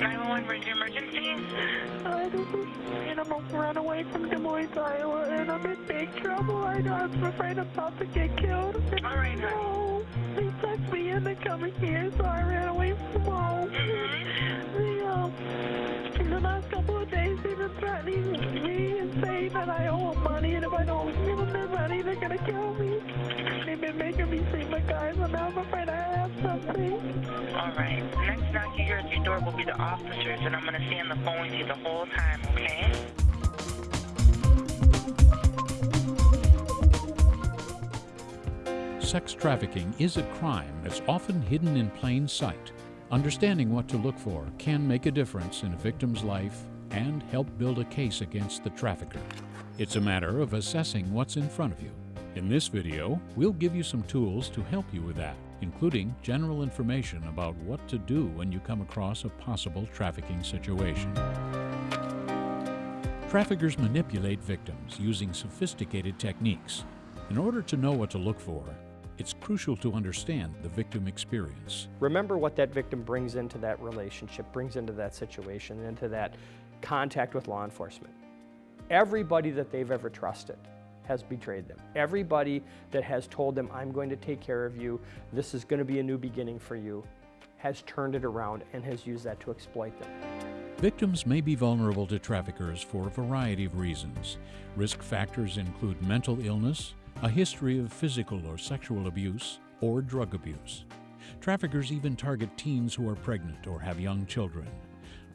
911, where's your emergency? I just and I'm a run away from Des Moines, Iowa, and I'm in big trouble. I know I'm afraid I'm about to get killed. All right. No, they sucked me into coming here, so I ran away from home. Mm-hmm. The, um, in the last couple of days, they've been threatening me and saying that I owe them money, and if I don't give them their money, they're gonna kill me. They've been making me see my guys, and now I'm afraid I. All right. Next knock you hear at your door will be the officers, and I'm going to stay on the phone with you the whole time, okay? Sex trafficking is a crime that's often hidden in plain sight. Understanding what to look for can make a difference in a victim's life and help build a case against the trafficker. It's a matter of assessing what's in front of you. In this video, we'll give you some tools to help you with that, including general information about what to do when you come across a possible trafficking situation. Traffickers manipulate victims using sophisticated techniques. In order to know what to look for, it's crucial to understand the victim experience. Remember what that victim brings into that relationship, brings into that situation, into that contact with law enforcement. Everybody that they've ever trusted has betrayed them. Everybody that has told them, I'm going to take care of you, this is going to be a new beginning for you, has turned it around and has used that to exploit them. Victims may be vulnerable to traffickers for a variety of reasons. Risk factors include mental illness, a history of physical or sexual abuse, or drug abuse. Traffickers even target teens who are pregnant or have young children.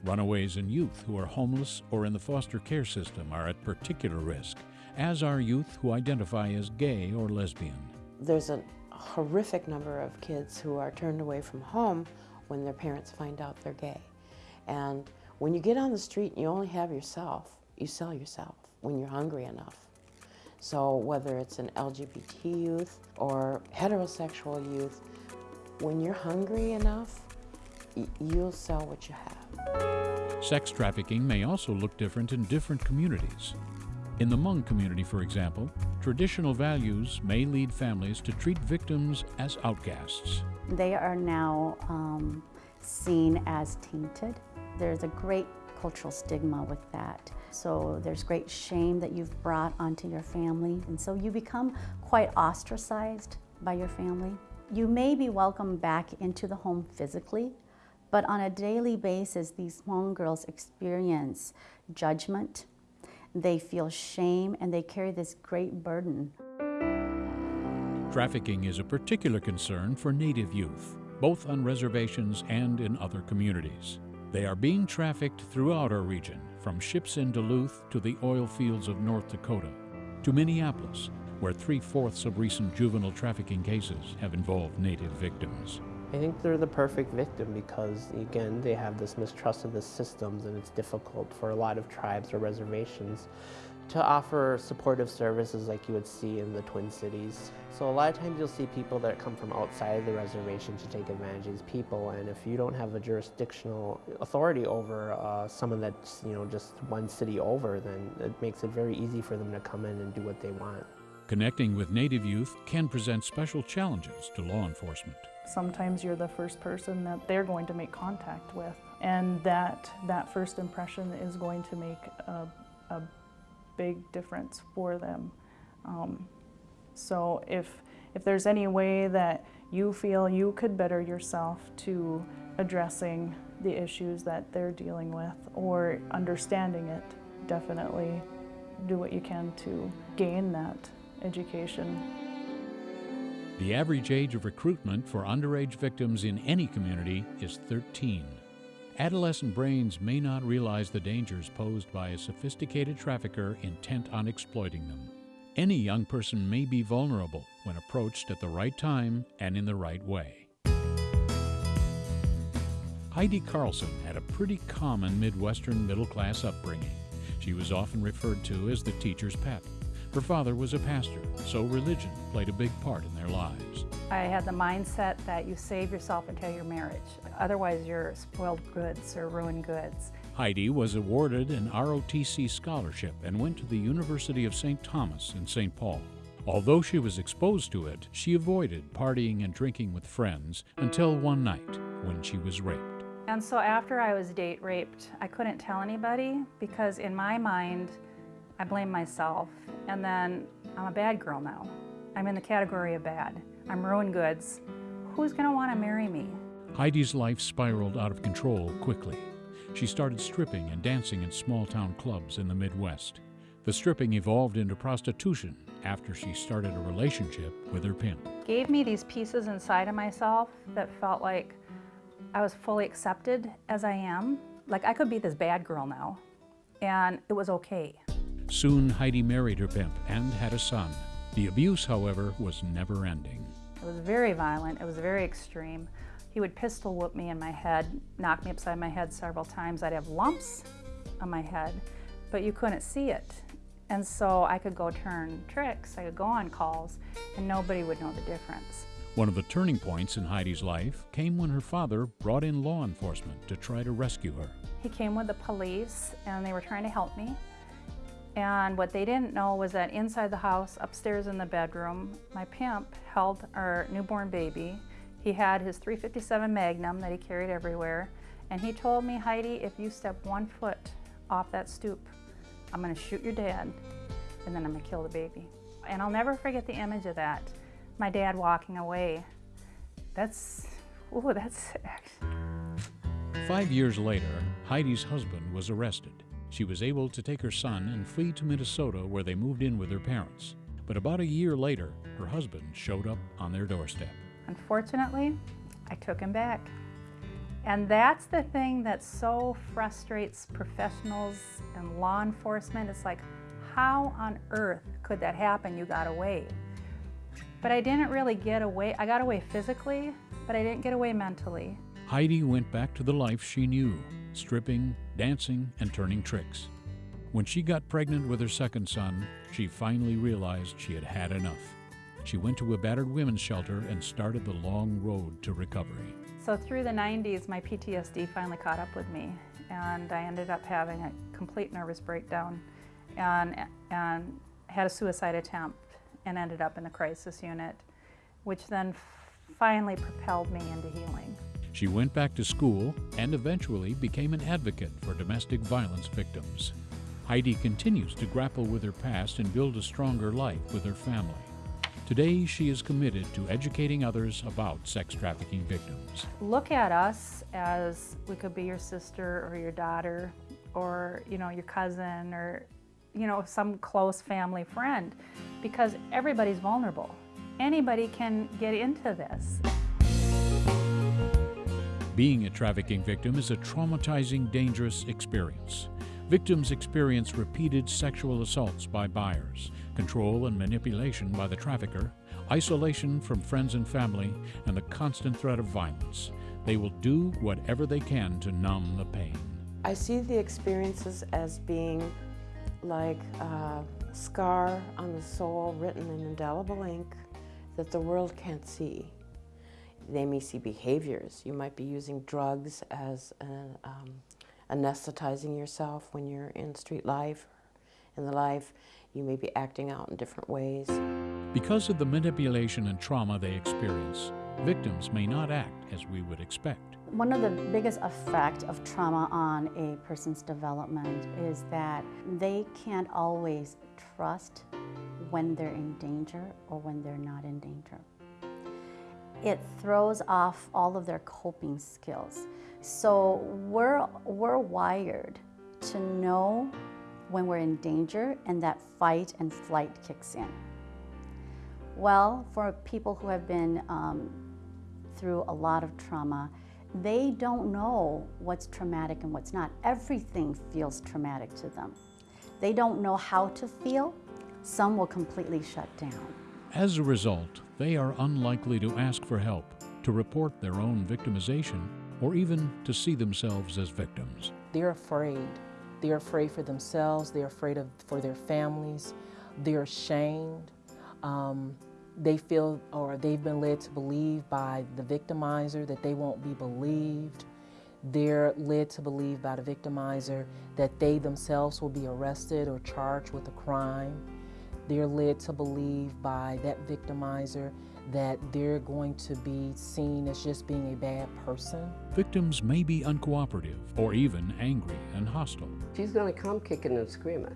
Runaways and youth who are homeless or in the foster care system are at particular risk, as are youth who identify as gay or lesbian. There's a horrific number of kids who are turned away from home when their parents find out they're gay. And when you get on the street and you only have yourself, you sell yourself when you're hungry enough. So whether it's an LGBT youth or heterosexual youth, when you're hungry enough, you'll sell what you have. Sex trafficking may also look different in different communities. In the Hmong community, for example, traditional values may lead families to treat victims as outcasts. They are now um, seen as tainted. There's a great cultural stigma with that. So there's great shame that you've brought onto your family. And so you become quite ostracized by your family. You may be welcomed back into the home physically, but on a daily basis, these Hmong girls experience judgment, they feel shame, and they carry this great burden. Trafficking is a particular concern for Native youth, both on reservations and in other communities. They are being trafficked throughout our region, from ships in Duluth to the oil fields of North Dakota, to Minneapolis, where three fourths of recent juvenile trafficking cases have involved Native victims. I think they're the perfect victim because, again, they have this mistrust of the systems and it's difficult for a lot of tribes or reservations to offer supportive services like you would see in the Twin Cities. So a lot of times you'll see people that come from outside of the reservation to take advantage of these people and if you don't have a jurisdictional authority over uh, someone that's you know just one city over then it makes it very easy for them to come in and do what they want. Connecting with Native youth can present special challenges to law enforcement. Sometimes you're the first person that they're going to make contact with, and that, that first impression is going to make a, a big difference for them. Um, so if, if there's any way that you feel you could better yourself to addressing the issues that they're dealing with or understanding it, definitely do what you can to gain that education. The average age of recruitment for underage victims in any community is 13. Adolescent brains may not realize the dangers posed by a sophisticated trafficker intent on exploiting them. Any young person may be vulnerable when approached at the right time and in the right way. Heidi Carlson had a pretty common Midwestern middle class upbringing. She was often referred to as the teacher's pet. Her father was a pastor, so religion played a big part in their lives. I had the mindset that you save yourself until your marriage. Otherwise, you're spoiled goods or ruined goods. Heidi was awarded an ROTC scholarship and went to the University of St. Thomas in St. Paul. Although she was exposed to it, she avoided partying and drinking with friends until one night when she was raped. And so after I was date raped, I couldn't tell anybody because in my mind, I blame myself. And then I'm a bad girl now. I'm in the category of bad. I'm ruined goods. Who's gonna wanna marry me? Heidi's life spiraled out of control quickly. She started stripping and dancing in small town clubs in the Midwest. The stripping evolved into prostitution after she started a relationship with her pimp. Gave me these pieces inside of myself that felt like I was fully accepted as I am. Like I could be this bad girl now, and it was okay. Soon, Heidi married her pimp and had a son. The abuse, however, was never ending. It was very violent, it was very extreme. He would pistol whoop me in my head, knock me upside my head several times. I'd have lumps on my head, but you couldn't see it. And so I could go turn tricks, I could go on calls, and nobody would know the difference. One of the turning points in Heidi's life came when her father brought in law enforcement to try to rescue her. He came with the police and they were trying to help me. And what they didn't know was that inside the house, upstairs in the bedroom, my pimp held our newborn baby. He had his 357 Magnum that he carried everywhere. And he told me, Heidi, if you step one foot off that stoop, I'm gonna shoot your dad and then I'm gonna kill the baby. And I'll never forget the image of that. My dad walking away. That's, ooh, that's. Five years later, Heidi's husband was arrested. She was able to take her son and flee to Minnesota where they moved in with her parents. But about a year later, her husband showed up on their doorstep. Unfortunately, I took him back. And that's the thing that so frustrates professionals and law enforcement. It's like, how on earth could that happen? You got away. But I didn't really get away. I got away physically, but I didn't get away mentally. Heidi went back to the life she knew stripping, dancing, and turning tricks. When she got pregnant with her second son, she finally realized she had had enough. She went to a battered women's shelter and started the long road to recovery. So through the 90s, my PTSD finally caught up with me, and I ended up having a complete nervous breakdown and, and had a suicide attempt and ended up in the crisis unit, which then finally propelled me into healing. She went back to school and eventually became an advocate for domestic violence victims. Heidi continues to grapple with her past and build a stronger life with her family. Today, she is committed to educating others about sex trafficking victims. Look at us as we could be your sister or your daughter or, you know, your cousin or, you know, some close family friend because everybody's vulnerable. Anybody can get into this. Being a trafficking victim is a traumatizing, dangerous experience. Victims experience repeated sexual assaults by buyers, control and manipulation by the trafficker, isolation from friends and family, and the constant threat of violence. They will do whatever they can to numb the pain. I see the experiences as being like a scar on the soul written in indelible ink that the world can't see. They may see behaviors. You might be using drugs as an, um, anesthetizing yourself when you're in street life, in the life. You may be acting out in different ways. Because of the manipulation and trauma they experience, victims may not act as we would expect. One of the biggest effect of trauma on a person's development is that they can't always trust when they're in danger or when they're not in danger. It throws off all of their coping skills. So we're, we're wired to know when we're in danger and that fight and flight kicks in. Well, for people who have been um, through a lot of trauma, they don't know what's traumatic and what's not. Everything feels traumatic to them. They don't know how to feel. Some will completely shut down. As a result, they are unlikely to ask for help, to report their own victimization, or even to see themselves as victims. They're afraid. They're afraid for themselves. They're afraid of, for their families. They're ashamed. Um, they feel or they've been led to believe by the victimizer that they won't be believed. They're led to believe by the victimizer that they themselves will be arrested or charged with a crime. They're led to believe by that victimizer that they're going to be seen as just being a bad person. Victims may be uncooperative or even angry and hostile. She's going to come kicking and screaming,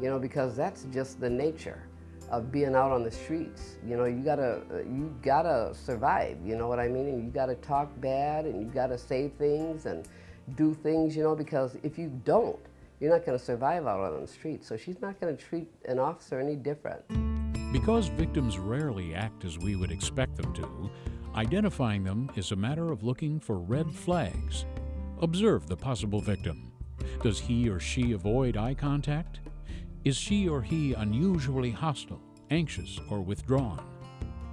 you know, because that's just the nature of being out on the streets. You know, you gotta, you gotta survive, you know what I mean? And you gotta talk bad and you gotta say things and do things, you know, because if you don't, you're not gonna survive out on the street. So she's not gonna treat an officer any different. Because victims rarely act as we would expect them to, identifying them is a matter of looking for red flags. Observe the possible victim. Does he or she avoid eye contact? Is she or he unusually hostile, anxious, or withdrawn?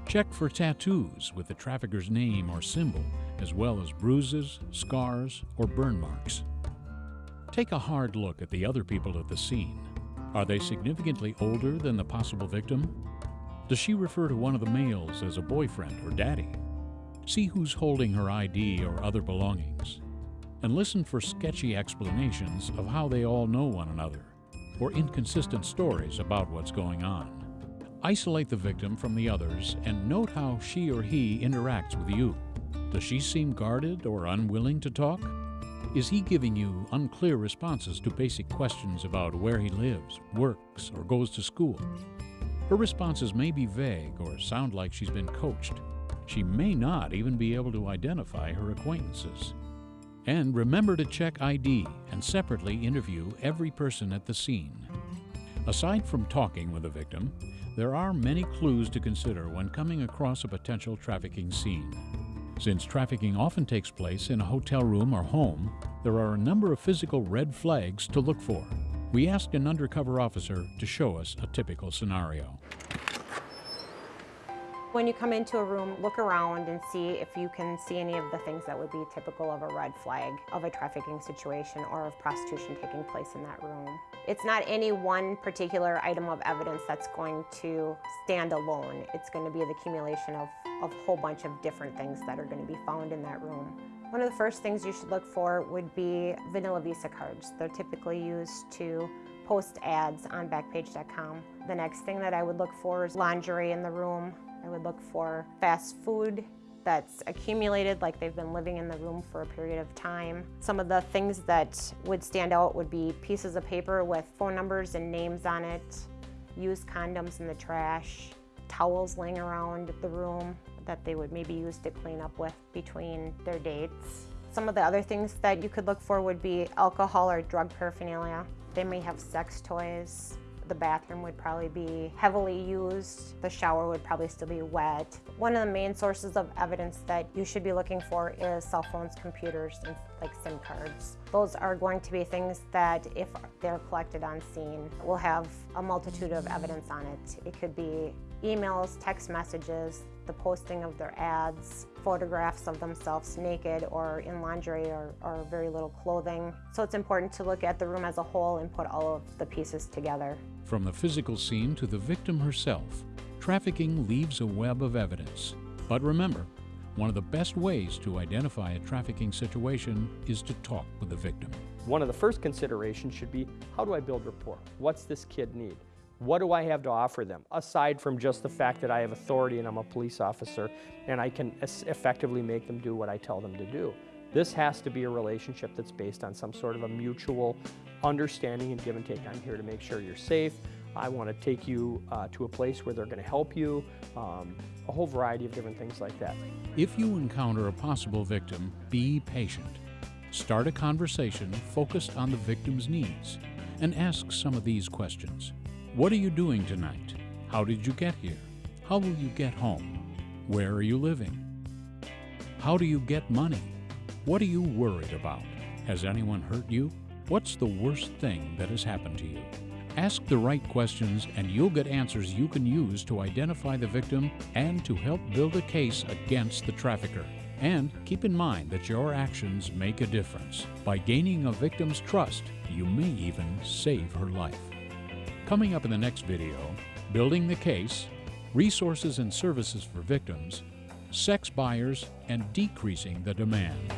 Check for tattoos with the trafficker's name or symbol, as well as bruises, scars, or burn marks. Take a hard look at the other people at the scene. Are they significantly older than the possible victim? Does she refer to one of the males as a boyfriend or daddy? See who's holding her ID or other belongings. And listen for sketchy explanations of how they all know one another, or inconsistent stories about what's going on. Isolate the victim from the others and note how she or he interacts with you. Does she seem guarded or unwilling to talk? Is he giving you unclear responses to basic questions about where he lives, works, or goes to school? Her responses may be vague or sound like she's been coached. She may not even be able to identify her acquaintances. And remember to check ID and separately interview every person at the scene. Aside from talking with the victim, there are many clues to consider when coming across a potential trafficking scene. Since trafficking often takes place in a hotel room or home, there are a number of physical red flags to look for. We asked an undercover officer to show us a typical scenario. When you come into a room, look around and see if you can see any of the things that would be typical of a red flag of a trafficking situation or of prostitution taking place in that room. It's not any one particular item of evidence that's going to stand alone. It's going to be the accumulation of, a whole bunch of different things that are going to be found in that room. One of the first things you should look for would be vanilla Visa cards. They're typically used to post ads on Backpage.com. The next thing that I would look for is lingerie in the room. I would look for fast food that's accumulated like they've been living in the room for a period of time. Some of the things that would stand out would be pieces of paper with phone numbers and names on it, used condoms in the trash, towels laying around the room that they would maybe use to clean up with between their dates. Some of the other things that you could look for would be alcohol or drug paraphernalia. They may have sex toys, the bathroom would probably be heavily used. The shower would probably still be wet. One of the main sources of evidence that you should be looking for is cell phones, computers, and like SIM cards. Those are going to be things that if they're collected on scene will have a multitude of evidence on it. It could be emails, text messages, the posting of their ads, photographs of themselves naked or in lingerie or, or, very little clothing. So it's important to look at the room as a whole and put all of the pieces together. From the physical scene to the victim herself, trafficking leaves a web of evidence. But remember, one of the best ways to identify a trafficking situation is to talk with the victim. One of the first considerations should be, how do I build rapport? What's this kid need? What do I have to offer them, aside from just the fact that I have authority and I'm a police officer and I can effectively make them do what I tell them to do? This has to be a relationship that's based on some sort of a mutual understanding and give and take. I'm here to make sure you're safe. I want to take you uh, to a place where they're going to help you, um, a whole variety of different things like that. If you encounter a possible victim, be patient. Start a conversation focused on the victim's needs and ask some of these questions. What are you doing tonight? How did you get here? How will you get home? Where are you living? How do you get money? What are you worried about? Has anyone hurt you? What's the worst thing that has happened to you? Ask the right questions and you'll get answers you can use to identify the victim and to help build a case against the trafficker. And keep in mind that your actions make a difference. By gaining a victim's trust, you may even save her life. Coming up in the next video, building the case, resources and services for victims, sex buyers, and decreasing the demand.